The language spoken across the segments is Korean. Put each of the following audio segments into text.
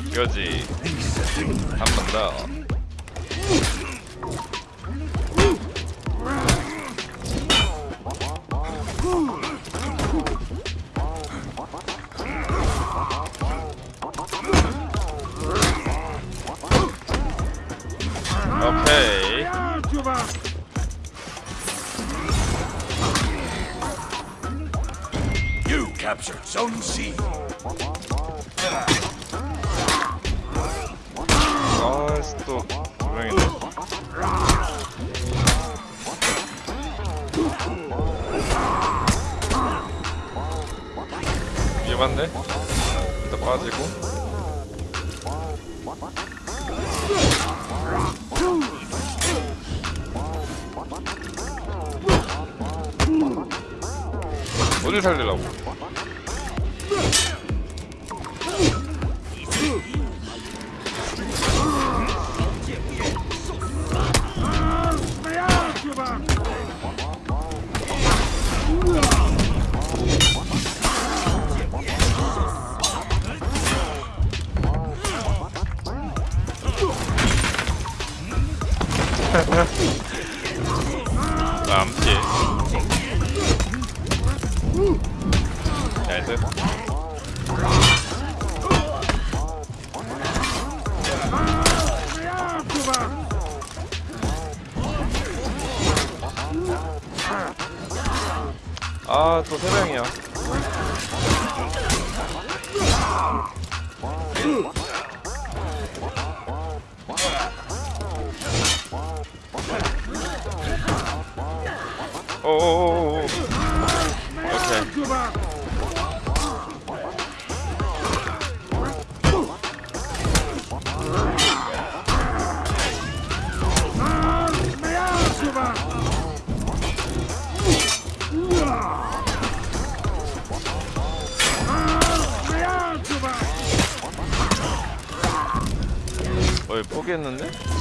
이거지 한 번 더. 오케이 You captured Zone C. 또 분명이네 위험한데? 일단 빠지고. 어딜 살리려고 피해 나이스 아또 세 명이야 오오오오 오케이 어이 포기했는데?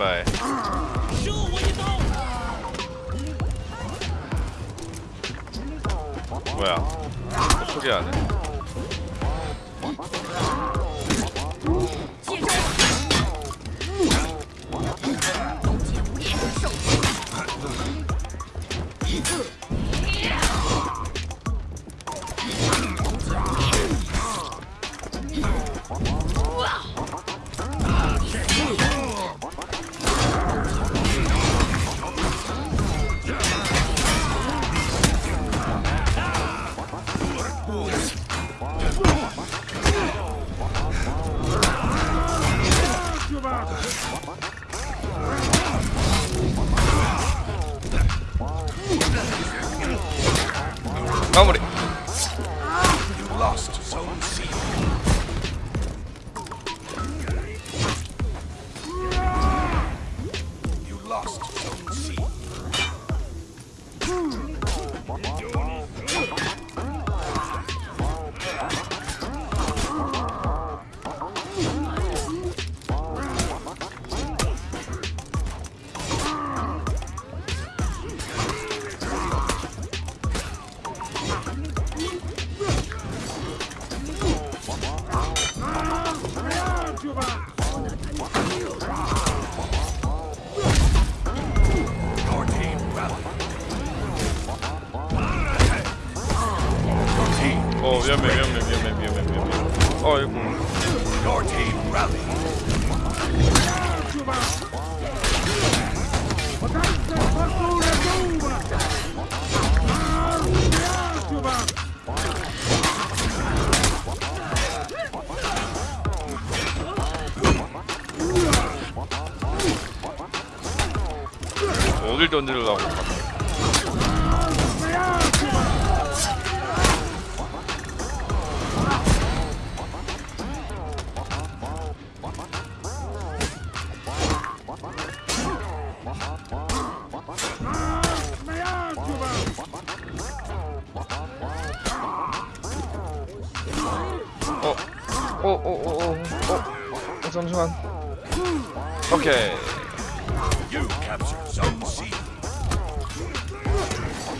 바이바이 뭐야 또 포기 안 해? முடியும் Your team rallied. Your team, 어 위험해 위험해 위험해 위험해 위험해 어이구 your team rallied. 어딜 던지려고 어, 어, 어, 잠시만. 오케이.